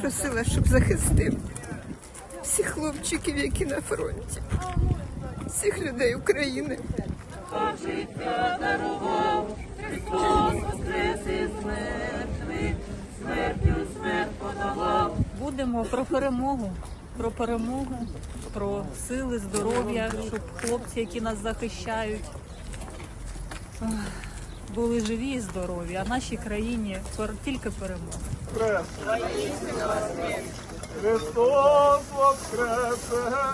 Просила, щоб захистив всіх хлопчиків, які на фронті, всіх людей України. Будемо про перемогу, про перемогу, про сили, здоров'я, щоб хлопці, які нас захищають, були живі і здорові, а нашій країні тільки перемога. Христос воскресе!